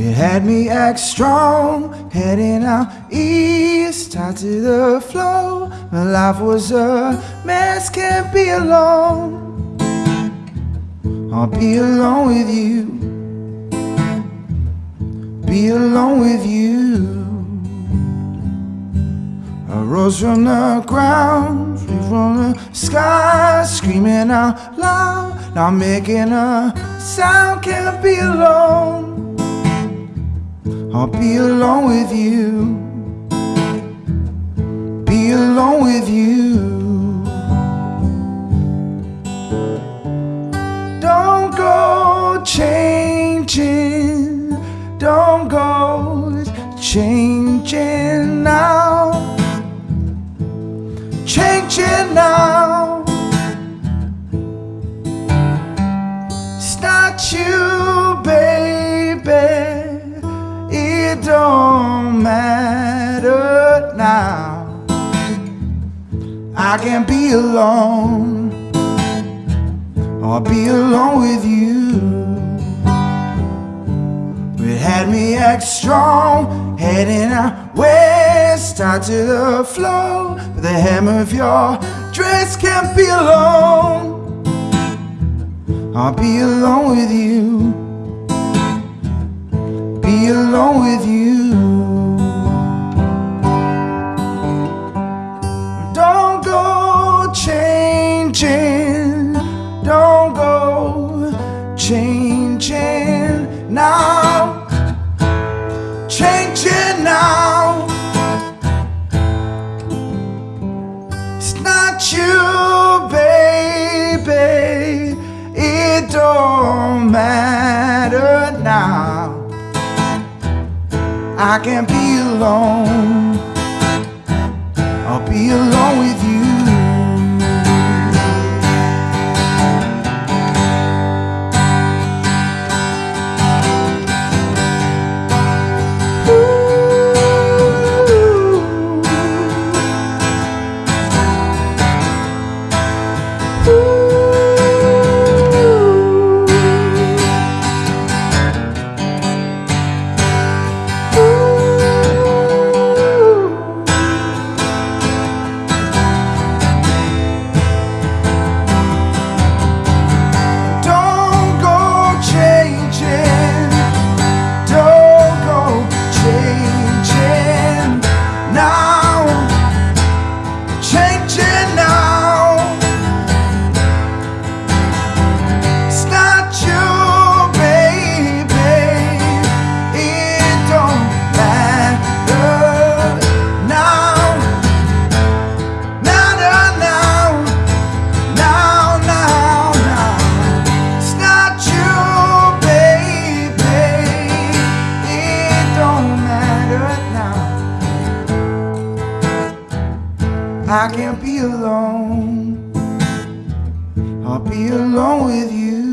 had me act strong, heading out east, tied to the flow. My life was a mess, can't be alone. I'll be alone with you, be alone with you. I rose from the ground, free from the sky, screaming out loud, not making a sound, can't be alone. I'll be alone with you, be alone with you. Don't go changing, don't go changing now, changing now. Don't matter now. I can be alone. I'll be alone with you. It had me act strong, heading out west, tied to the flow. But the hem of your dress can't be alone. I'll be alone with you. Be alone with you. Don't go changing. Don't go changing now. Changing now. It's not you, baby. It don't matter now. I can't be alone. I'll be alone with you. I can't be alone. I'll be alone with you.